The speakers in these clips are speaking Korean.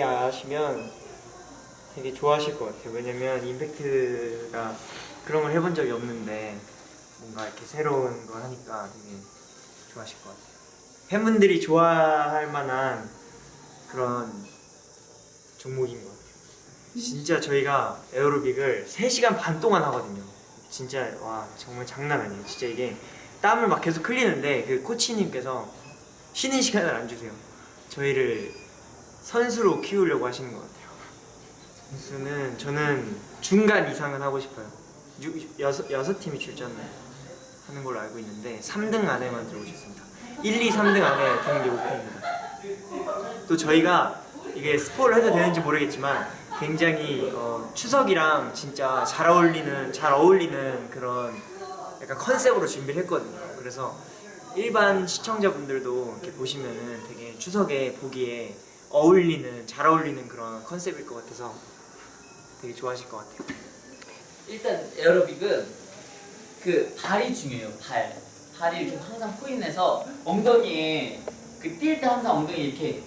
하시면 되게 좋아하실 것 같아요. 왜냐면 임팩트가 그런 걸 해본 적이 없는데 뭔가 이렇게 새로운 걸 하니까 되게 좋아하실 것 같아요. 팬분들이 좋아할 만한 그런 종목인 것 같아요. 진짜 저희가 에어로빅을 3시간 반 동안 하거든요. 진짜 와 정말 장난 아니에요. 진짜 이게 땀을 막 계속 흘리는데 그 코치님께서 쉬는 시간을 안 주세요. 저희를 선수로 키우려고 하시는 것 같아요. 선수는 저는 중간 이상은 하고 싶어요. 유, 여섯, 여섯 팀이 출전하는 걸로 알고 있는데 3등 안에만 들어오셨습니다. 1, 2, 3등 안에 드는 게 목표입니다. 또 저희가 이게 스포를 해도 되는지 모르겠지만 굉장히 어, 추석이랑 진짜 잘 어울리는 잘 어울리는 그런 약간 컨셉으로 준비를 했거든요. 그래서 일반 시청자분들도 이렇게 보시면은 되게 추석에 보기에 어울리는 잘 어울리는 그런 컨셉일 것 같아서 되게 좋아하실 것 같아요. 일단 에어로빅은 그 발이 중요해요. 발. 발이 이렇게 항상 포인해서 엉덩이에 그 뛸 때 항상 엉덩이 이렇게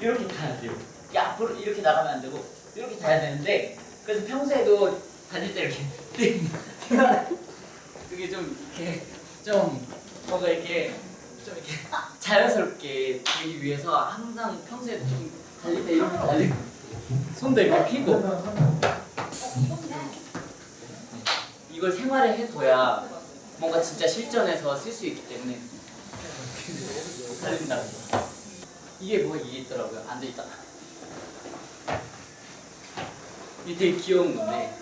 이렇게 닿아야 돼요. 이게 앞으로 이렇게 나가면 안 되고 이렇게 닿아야 되는데 그래서 평소에도 다닐 때 이렇게 뛰면 그게 좀 이렇게 좀 뭔가 이렇게 좀 이렇게 자연스럽게 되기 위해서 항상 평소에 좀 달릴 때 이렇게 달리고 손도 이렇게 펴고 이걸 생활에 해둬야 뭔가 진짜 실전에서 쓸 수 있기 때문에 달린다. 이게 뭐 이게 있더라고요. 앉아 있다. 이게 되게 귀여운 건데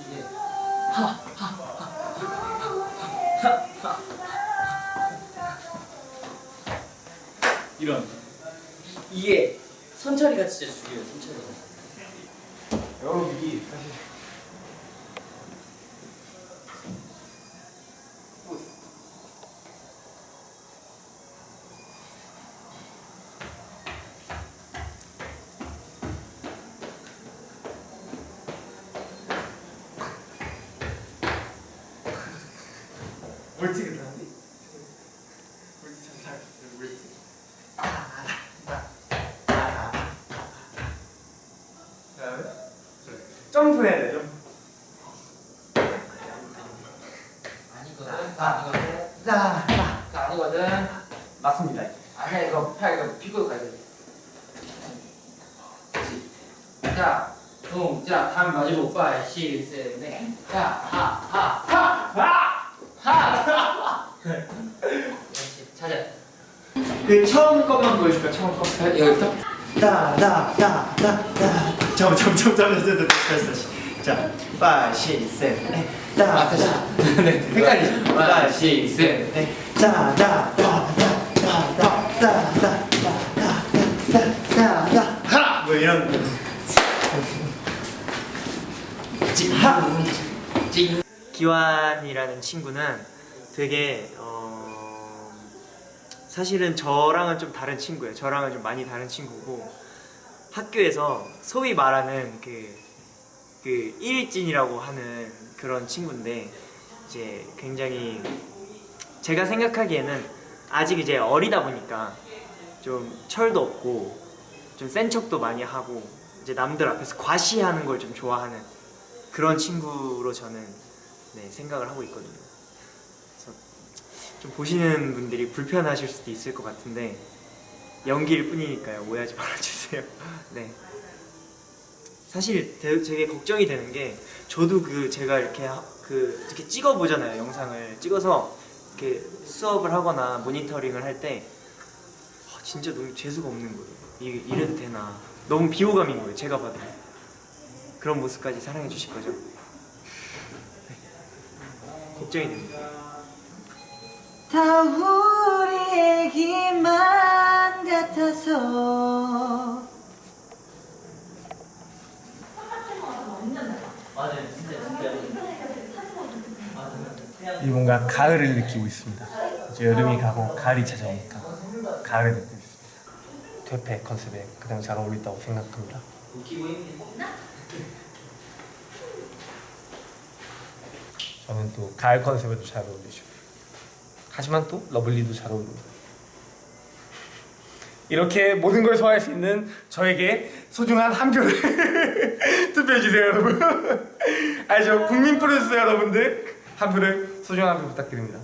이게 이런. 이게 선철이가 진짜 죽여요 선철이 여러분 이 사실 멀찍이다. 점프해야 돼 점프 아니거든. 아니거든. 자, 그 아니거든. 맞습니다 아니야 이거 팔 이거 피고 가야 돼. 자, 동, 자, 다음 마지막 오빠 시, 셋, 넷. 자, 하, 하, 하, 하, 하. 그렇지. 찾아. 그 처음 것만 보여줄까 처음 거 여기부터. 다다다다다 잠깐 잠깐 잠깐 잠깐 다시 다시 자셋 아, 다시. 네, 헷갈리죠. 하나, 시, 셋. 다다다다다다다다다다다다 뭐 이런 하 찡. 기환이라는 친구는 되게 어, 사실은 저랑은 좀 다른 친구예요. 저랑은 좀 많이 다른 친구고 학교에서 소위 말하는 그, 그 일진이라고 하는 그런 친구인데 이제 굉장히 제가 생각하기에는 아직 이제 어리다 보니까 좀 철도 없고 좀 센 척도 많이 하고 이제 남들 앞에서 과시하는 걸 좀 좋아하는 그런 친구로 저는 네, 생각을 하고 있거든요. 그래서 좀 보시는 분들이 불편하실 수도 있을 것 같은데 연기일 뿐이니까요. 오해하지 말아주세요. 네. 사실 되- 되게 걱정이 되는 게 저도 그 제가 이렇게 하- 그 이렇게 찍어 보잖아요. 영상을 찍어서 이렇게 수업을 하거나 모니터링을 할 때 진짜 너무 재수가 없는 거예요. 이게 이래도 되나? 너무 비호감인 거예요. 제가 봐도 그런 모습까지 사랑해 주실 거죠? 네. 걱정이 됩니다. 맞아요. 진짜 진짜. 이 뭔가 가을을 느끼고 있습니다. 이제 여름이 가고 가을이 찾아오니까 가을을 느끼고 있습니다. 퇴폐 컨셉에 가장 잘 어울린다고 생각합니다. 웃기고 있네. 저는 또 가을 컨셉에도 잘 어울리죠. 하지만 또 lovely도 잘 어울립니다. 이렇게 모든 걸 소화할 수 있는 저에게 소중한 한 표를 투표해주세요 여러분. 아저 국민 프로듀서 여러분들 한 표를 소중한 한 표 부탁드립니다.